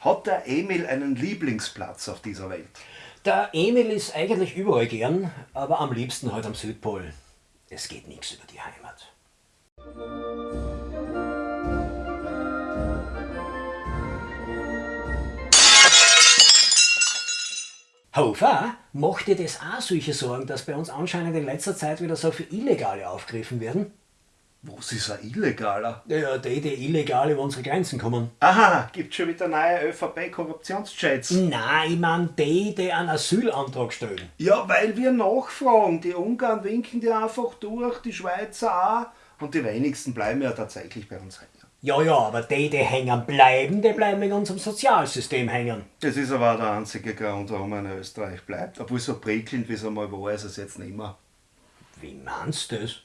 Hat der Emil einen Lieblingsplatz auf dieser Welt? Der Emil ist eigentlich überall gern, aber am liebsten halt am Südpol. Es geht nichts über die Heimat. Hofer, macht dir das auch solche Sorgen, dass bei uns anscheinend in letzter Zeit wieder so viele Illegale aufgegriffen werden? Was ist ein Illegaler? Ja, die, die illegal über unsere Grenzen kommen. Aha, gibt schon wieder neue ÖVP-Korruptionschats. Nein, ich mein die, die einen Asylantrag stellen. Ja, weil wir nachfragen. Die Ungarn winken die einfach durch, die Schweizer auch. Und die wenigsten bleiben ja tatsächlich bei uns hängen. Ja, ja, aber die, die hängen bleiben, die bleiben in unserem Sozialsystem hängen. Das ist aber auch der einzige Grund, warum man in Österreich bleibt. Obwohl so prickelnd, wie es einmal war, ist es jetzt nicht mehr. Wie meinst du das?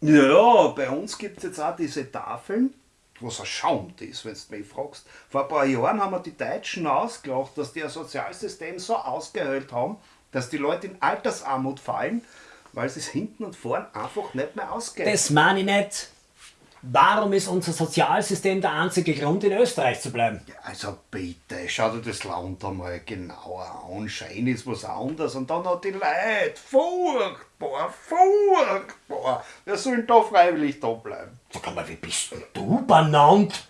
Ja, bei uns gibt es jetzt auch diese Tafeln, was ein Schaumt ist, wenn du mich fragst. Vor ein paar Jahren haben wir die Deutschen ausgelacht, dass die ein Sozialsystem so ausgehöhlt haben, dass die Leute in Altersarmut fallen, weil sie es hinten und vorn einfach nicht mehr ausgeht. Das meine ich nicht. Warum ist unser Sozialsystem der einzige Grund, in Österreich zu bleiben? Ja, also bitte, schau dir das Land einmal genauer an. Schein ist was anderes und dann hat die Leute. Furchtbar, furchtbar. Wir sollen da freiwillig da bleiben. Sag mal, wie bist denn du benannt?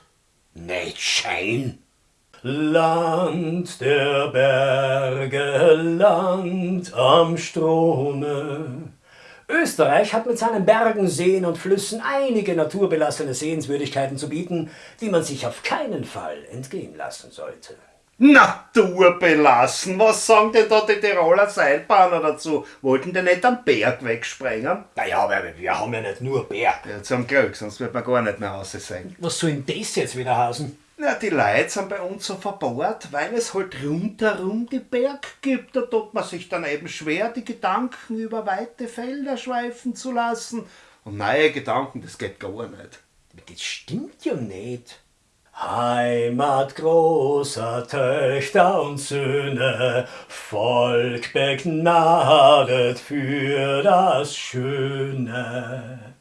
Nicht Schein. Land der Berge, Land am Strome. Österreich hat mit seinen Bergen, Seen und Flüssen einige naturbelassene Sehenswürdigkeiten zu bieten, die man sich auf keinen Fall entgehen lassen sollte. Naturbelassen? Was sagen denn da die Tiroler Seilbahner dazu? Wollten die nicht am Berg wegsprengen? Naja, aber wir haben ja nicht nur Berg. Ja, zum Glück, sonst wird man gar nicht mehr aussehen. Was soll denn das jetzt wieder heißen? Na, die Leute sind bei uns so verbohrt, weil es halt rundherum die Berg gibt. Da tut man sich dann eben schwer, die Gedanken über weite Felder schweifen zu lassen. Und neue Gedanken, das geht gar nicht. Das stimmt ja nicht. Heimat großer Töchter und Söhne, Volk begnadet für das Schöne.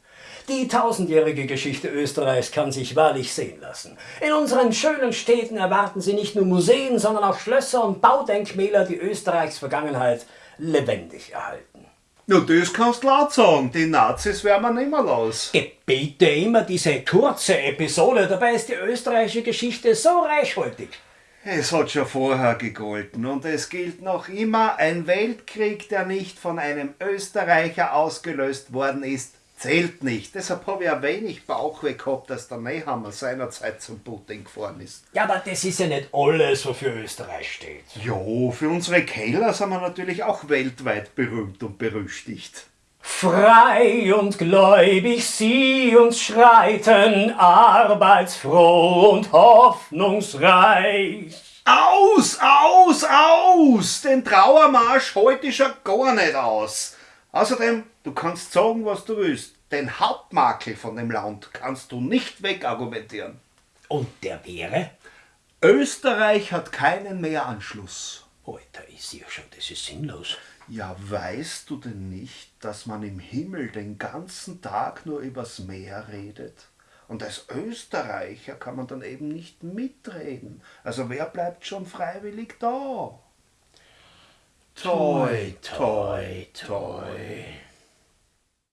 Die tausendjährige Geschichte Österreichs kann sich wahrlich sehen lassen. In unseren schönen Städten erwarten Sie nicht nur Museen, sondern auch Schlösser und Baudenkmäler, die Österreichs Vergangenheit lebendig erhalten. Ja, das kannst du laut sagen. Die Nazis werden wir nicht mehr los. Bitte immer diese kurze Episode, dabei ist die österreichische Geschichte so reichhaltig. Es hat schon vorher gegolten und es gilt noch immer, ein Weltkrieg, der nicht von einem Österreicher ausgelöst worden ist, zählt nicht. Deshalb habe ich ein wenig Bauchweh gehabt, dass der Nehammer seinerzeit zum Putin gefahren ist. Ja, aber das ist ja nicht alles, wofür Österreich steht. Jo, für unsere Keller sind wir natürlich auch weltweit berühmt und berüchtigt. Frei und gläubig sie uns schreiten, arbeitsfroh und hoffnungsreich. Aus, aus, aus! Den Trauermarsch heute schon gar nicht aus. Außerdem, du kannst sagen, was du willst. Den Hauptmakel von dem Land kannst du nicht wegargumentieren. Und der wäre? Österreich hat keinen Meeranschluss. Alter, ich sehe schon, das ist sinnlos. Ja, weißt du denn nicht, dass man im Himmel den ganzen Tag nur übers Meer redet? Und als Österreicher kann man dann eben nicht mitreden. Also wer bleibt schon freiwillig da? Toi, toi, toi.